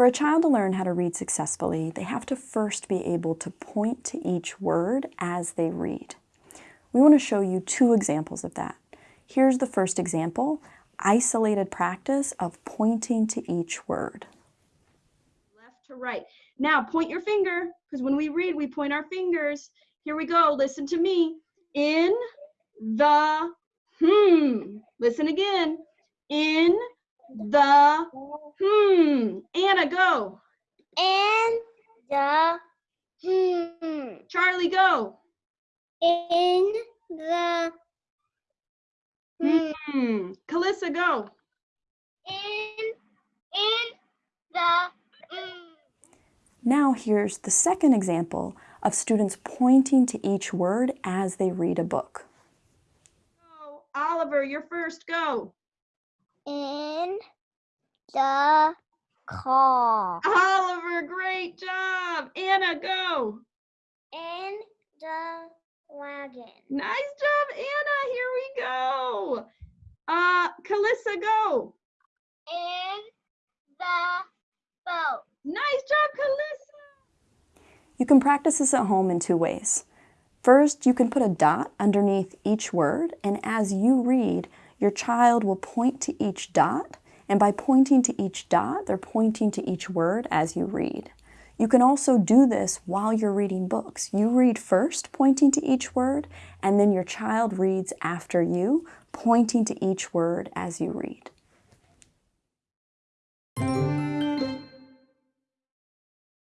For a child to learn how to read successfully, they have to first be able to point to each word as they read. We want to show you two examples of that. Here's the first example, isolated practice of pointing to each word. Left to right. Now point your finger, because when we read, we point our fingers. Here we go, listen to me. In the, hmm. Listen again. In the, hmm. Anna, go. In the hmm. Charlie, go. In the hmm. Hmm. Calissa, go. In in the hmm. Now here's the second example of students pointing to each word as they read a book. Oh, Oliver, you're first, go. In the car. Oliver, great job. Anna, go. In the wagon. Nice job, Anna. Here we go. Uh, Calissa, go. In the boat. Nice job, Calissa. You can practice this at home in two ways. First, you can put a dot underneath each word, and as you read, your child will point to each dot, and by pointing to each dot, they're pointing to each word as you read. You can also do this while you're reading books. You read first, pointing to each word, and then your child reads after you, pointing to each word as you read.